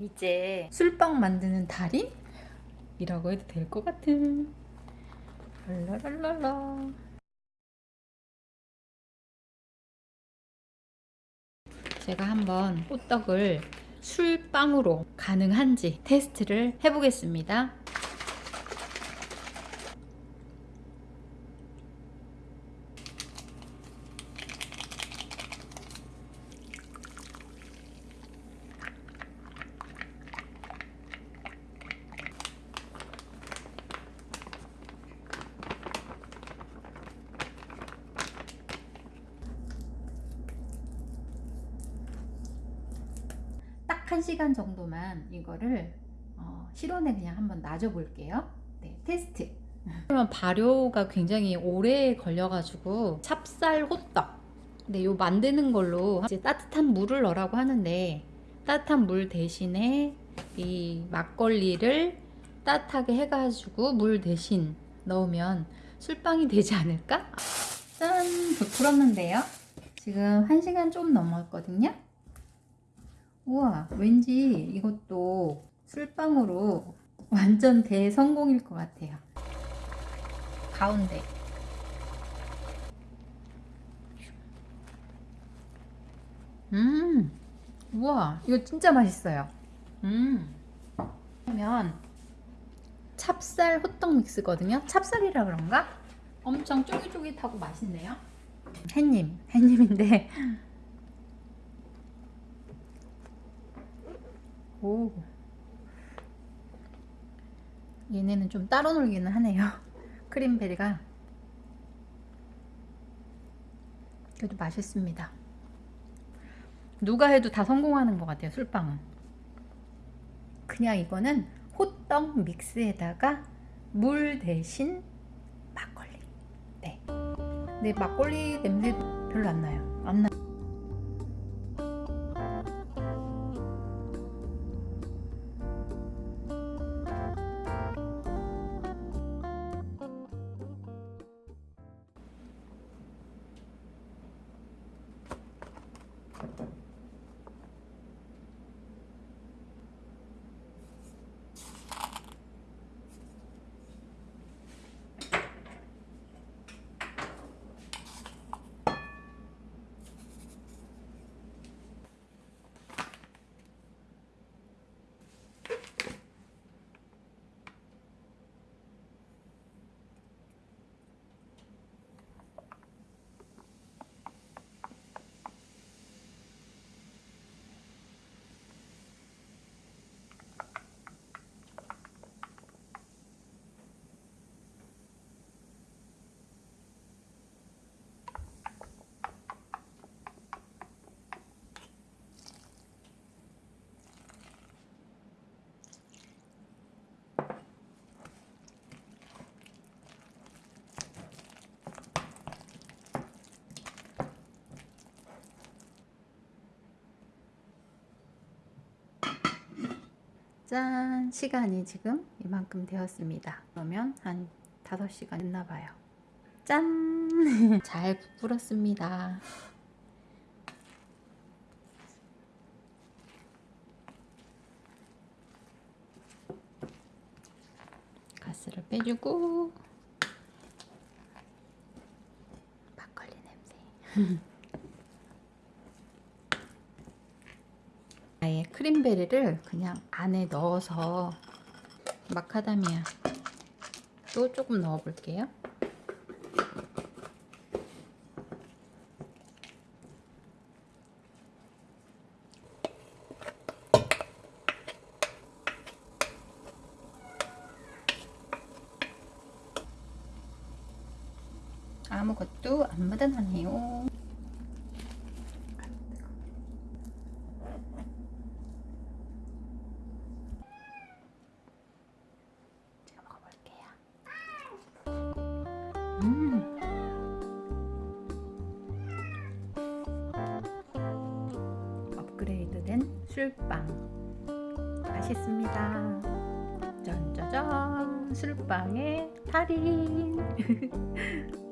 이제 술빵 만드는 달인? 이라고 해도 될 것 같은 랄라랄랄라 제가 한번 호떡을 술빵으로 가능한지 테스트를 해보겠습니다 1시간 정도만 이거를 어, 실온에 그냥 한번 놔줘 볼게요. 네 테스트. 그러면 발효가 굉장히 오래 걸려가지고 찹쌀 호떡. 근데 요 만드는 걸로 이제 따뜻한 물을 넣으라고 하는데 따뜻한 물 대신에 이 막걸리를 따뜻하게 해가지고 물 대신 넣으면 술빵이 되지 않을까? 짠! 부풀었는데요. 지금 1시간 좀 넘었거든요 우와 왠지 이것도 술빵으로 완전 대성공일 것 같아요. 가운데. 음 우와 이거 진짜 맛있어요. 음. 그러면 찹쌀 호떡 믹스거든요. 찹쌀이라 그런가? 엄청 쫄깃쫄깃하고 맛있네요. 햇님 햇님인데 오. 얘네는 좀 따로 놀기는 하네요. 크림베리가. 그래도 맛있습니다. 누가 해도 다 성공하는 것 같아요 술빵은. 그냥 이거는 호떡 믹스에다가 물 대신 막걸리. 네. 근데 막걸리 냄새 별로 안 나요 짠! 시간이 지금 이만큼 되었습니다. 그러면 한 5시간 됐나봐요. 짠! 잘 부풀었습니다. 가스를 빼주고 막걸리 냄새 아예 크림베리를 그냥 안에 넣어서 마카다미아 또 조금 넣어 볼게요. 아무것도 안 묻어나네요 업그레이드된 술빵. 맛있습니다. 짠짜잔 술빵의 달인